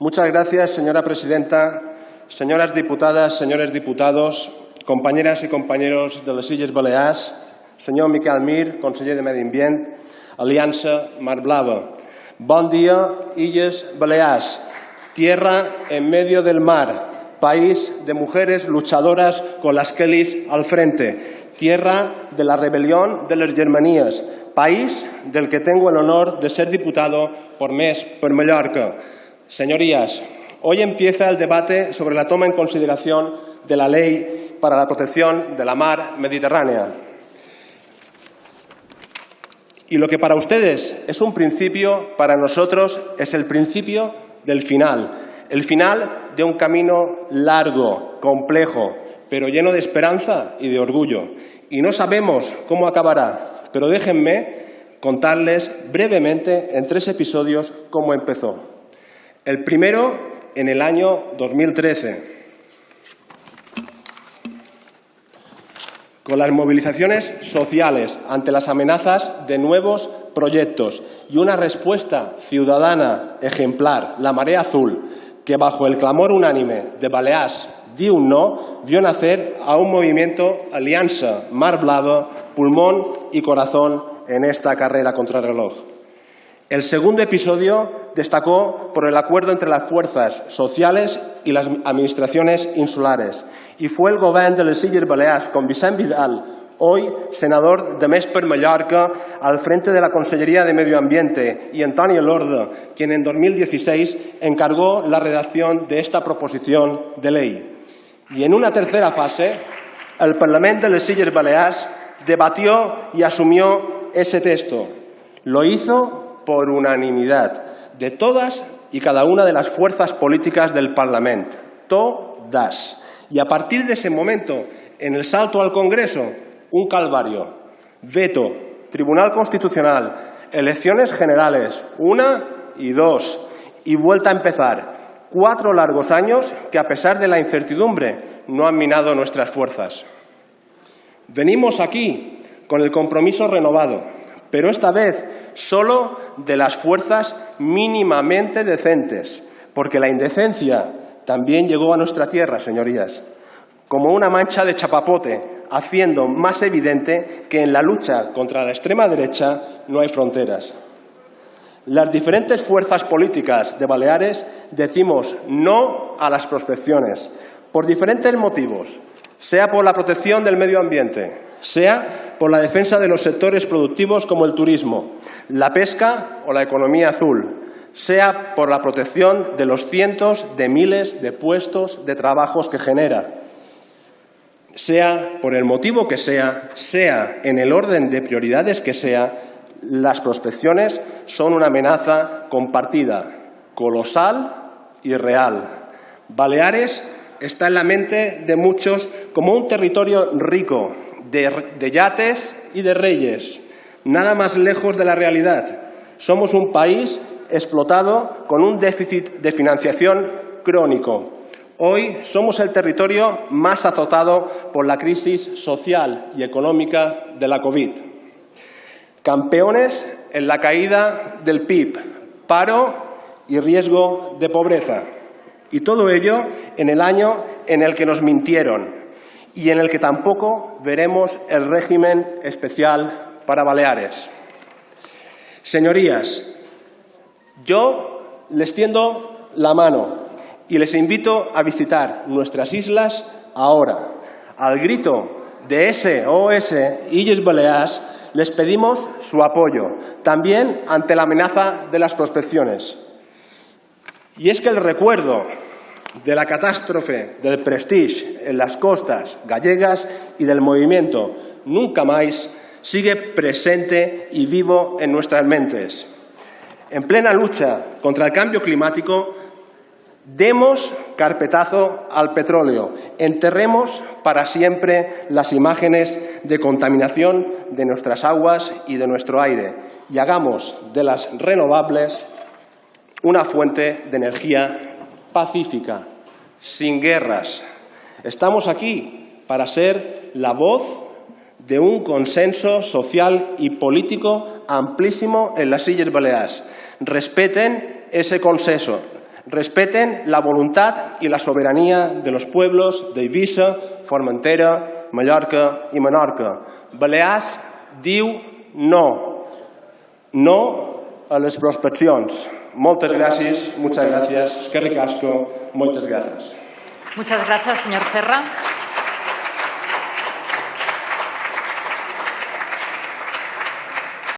Muchas gracias, señora presidenta, señoras diputadas, señores diputados, compañeras y compañeros de les Illes Balears, senyor Miquel Mir, conseller de Medi Ambient, Aliança Mar Blava. Bon día, Illes Balears, tierra en medio del mar, país de mujeres luchadoras con las Kellys al frente, tierra de la rebelión de las Germanías, país del que tengo el honor de ser diputado por mes por Mallorca. Señorías, hoy empieza el debate sobre la toma en consideración de la Ley para la Protección de la Mar Mediterránea. Y lo que para ustedes es un principio, para nosotros es el principio del final. El final de un camino largo, complejo, pero lleno de esperanza y de orgullo. Y no sabemos cómo acabará, pero déjenme contarles brevemente en tres episodios cómo empezó. El primero en el año 2013, con las movilizaciones sociales ante las amenazas de nuevos proyectos y una respuesta ciudadana ejemplar, la Marea Azul, que bajo el clamor unánime de Balears di un no, vio nacer a un movimiento Alianza Mar Blava, pulmón y corazón en esta carrera contra el segundo episodio destacó por el acuerdo entre las fuerzas sociales y las administraciones insulares y fue el gobierno de les Illes Balears con Vicent Vidal, hoy senador de Més per Mallorca, al frente de la Consellería de Medio Ambiente, y Antonio Lorda, quien en 2016 encargó la redacción de esta proposición de ley. Y en una tercera fase, el Parlamento de les Illes Balears debatió y asumió ese texto. Lo hizo por unanimidad de todas y cada una de las fuerzas políticas del Parlamento, todas. Y a partir de ese momento, en el salto al Congreso, un calvario, veto, Tribunal Constitucional, elecciones generales, una y dos, y vuelta a empezar. Cuatro largos años que, a pesar de la incertidumbre, no han minado nuestras fuerzas. Venimos aquí con el compromiso renovado, pero esta vez solo de las fuerzas mínimamente decentes, porque la indecencia también llegó a nuestra tierra, señorías, como una mancha de chapapote, haciendo más evidente que en la lucha contra la extrema derecha no hay fronteras. Las diferentes fuerzas políticas de Baleares decimos no a las prospecciones, por diferentes motivos, sea por la protección del medio ambiente, sea por la defensa de los sectores productivos como el turismo, la pesca o la economía azul, sea por la protección de los cientos de miles de puestos de trabajos que genera, sea por el motivo que sea, sea en el orden de prioridades que sea, las prospecciones son una amenaza compartida, colosal y real. Baleares está en la mente de muchos como un territorio rico de, yates y de reyes, nada más lejos de la realidad. Somos un país explotado con un déficit de financiación crónico. Hoy somos el territorio más azotado por la crisis social y económica de la COVID. Campeones en la caída del PIB, paro y riesgo de pobreza. Y todo ello en el año en el que nos mintieron y en el que tampoco veremos el régimen especial para Baleares. Señorías, yo les tiendo la mano y les invito a visitar nuestras islas ahora. Al grito de SOS Illes Baleares les pedimos su apoyo, también ante la amenaza de las prospecciones. Y es que el recuerdo de la catástrofe del Prestige en las costas gallegas y del movimiento Nunca Más sigue presente y vivo en nuestras mentes. En plena lucha contra el cambio climático, demos carpetazo al petróleo, enterremos para siempre las imágenes de contaminación de nuestras aguas y de nuestro aire y hagamos de las renovables una fuente de energía pacífica, sin guerras. Estamos aquí para ser la voz de un consenso social y político amplísimo en las Illes Baleares. Respeten ese consenso, respeten la voluntad y la soberanía de los pueblos de Ibiza, Formentera, Mallorca i Menorca. Balears diu no. No a les prospeccions. Moltes gràcies, muchas gracias, que ricasco, muchas gracias. Muchas gracias, señor Ferra.